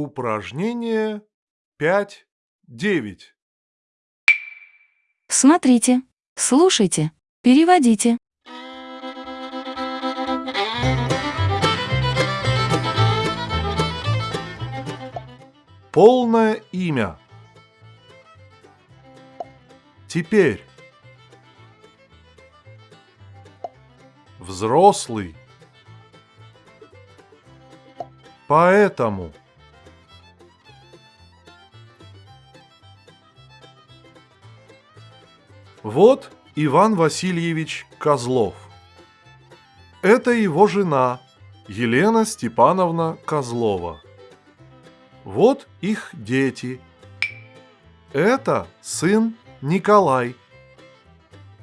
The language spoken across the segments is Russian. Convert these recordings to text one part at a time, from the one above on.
Упражнение 5.9. Смотрите, слушайте, переводите. Полное имя. Теперь. Взрослый. Поэтому. Вот Иван Васильевич Козлов. Это его жена Елена Степановна Козлова. Вот их дети. Это сын Николай.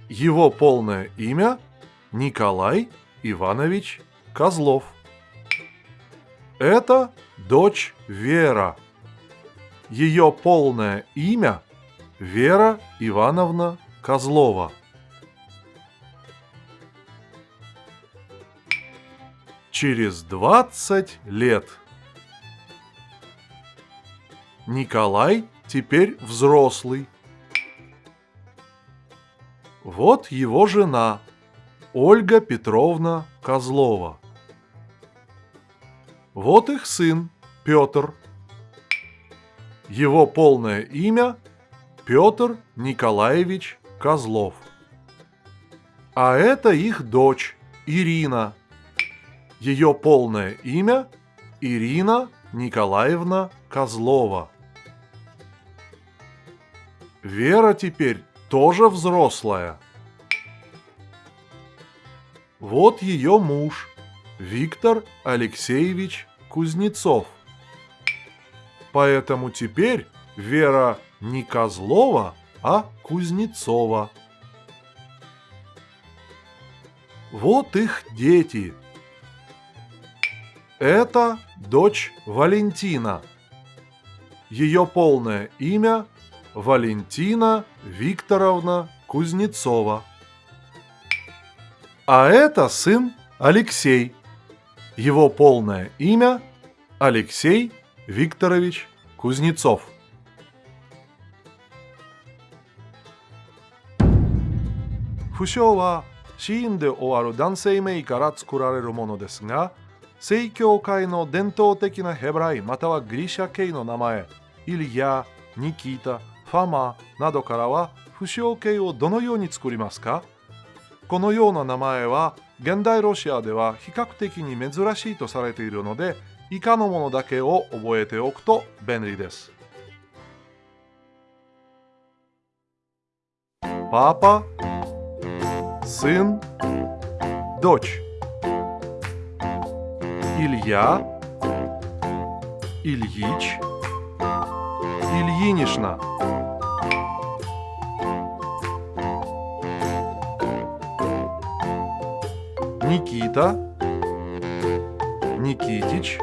Его полное имя Николай Иванович Козлов. Это дочь Вера. Ее полное имя Вера Ивановна Козлова. Через 20 лет. Николай теперь взрослый. Вот его жена, Ольга Петровна Козлова. Вот их сын, Петр. Его полное имя Петр Николаевич Козлов. А это их дочь Ирина. Ее полное имя Ирина Николаевна Козлова. Вера теперь тоже взрослая. Вот ее муж, Виктор Алексеевич Кузнецов. Поэтому теперь Вера не Козлова, а Кузнецова. Вот их дети. Это дочь Валентина. Ее полное имя Валентина Викторовна Кузнецова. А это сын Алексей. Его полное имя Алексей Викторович Кузнецов. «不詳は死因で終わる男性名から作られるものですが正教会の伝統的なヘブライまたはギリシャ系の名前イリヤニキータファマなどからは不詳系をどのように作りますか？このような名前は現代ロシアでは比較的に珍しいとされているので以下のものだけを覚えておくと便利です。パパ сын, дочь. Илья, Ильич, Ильинишна. Никита, Никитич,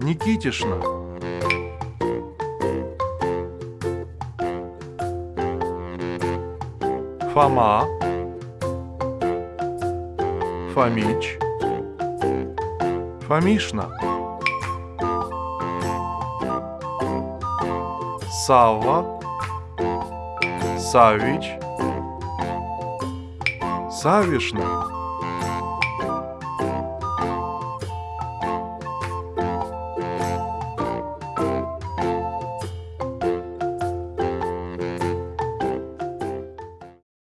Никитишна. Фома, Фомич, Фомишна. Савва, Савич, Савишна.